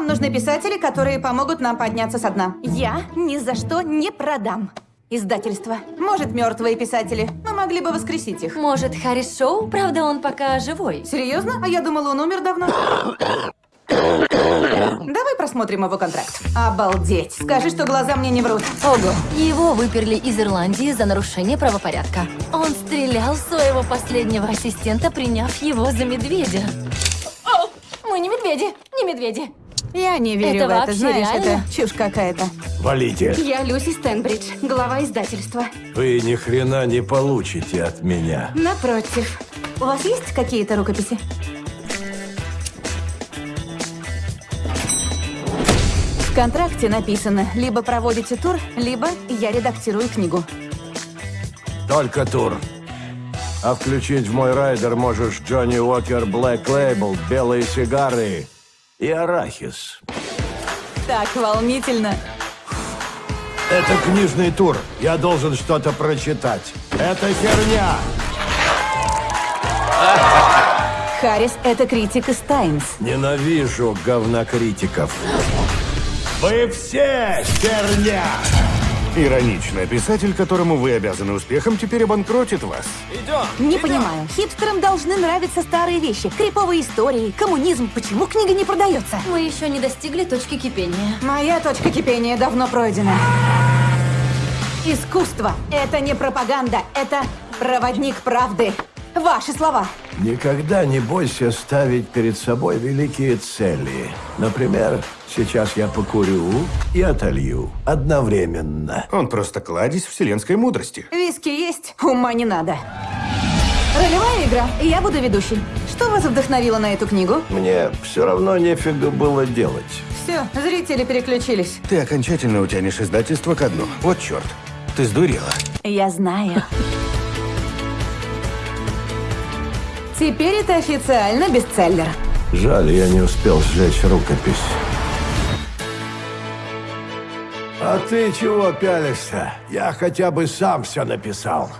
Нам нужны писатели, которые помогут нам подняться со дна. Я ни за что не продам издательство. Может, мертвые писатели. Мы могли бы воскресить их. Может, Харрис Шоу? Правда, он пока живой. Серьезно? А я думала, он умер давно. Давай просмотрим его контракт. Обалдеть. Скажи, что глаза мне не врут. Ого. Его выперли из Ирландии за нарушение правопорядка. Он стрелял своего последнего ассистента, приняв его за медведя. О, мы не медведи, не медведи. Я не верю Это в это. Знаешь, реально? это чушь какая-то. Валите. Я Люси Стэнбридж, глава издательства. Вы ни хрена не получите от меня. Напротив. У вас есть какие-то рукописи? В контракте написано, либо проводите тур, либо я редактирую книгу. Только тур. А включить в мой райдер можешь Джонни Уокер Блэк Лейбл, белые сигары и арахис. Так волнительно. Это книжный тур. Я должен что-то прочитать. Это херня. Харрис — это критик из Таймс. Ненавижу говнокритиков. Вы все херня! Иронично. Писатель, которому вы обязаны успехом, теперь обанкротит вас. Не понимаю. Хипстерам должны нравиться старые вещи. Криповые истории, коммунизм. Почему книга не продается? Мы еще не достигли точки кипения. Моя точка кипения давно пройдена. Искусство — это не пропаганда, это проводник правды. Ваши слова. Никогда не бойся ставить перед собой великие цели. Например, сейчас я покурю и отолью одновременно. Он просто кладезь вселенской мудрости. Виски есть, ума не надо. Ролевая игра, и я буду ведущей. Что вас вдохновило на эту книгу? Мне все равно нефига было делать. Все, зрители переключились. Ты окончательно утянешь издательство ко дну. Вот черт. Ты сдурела. Я знаю. Теперь это официально бестселлер. Жаль, я не успел сжечь рукопись. А ты чего пялишься? Я хотя бы сам все написал.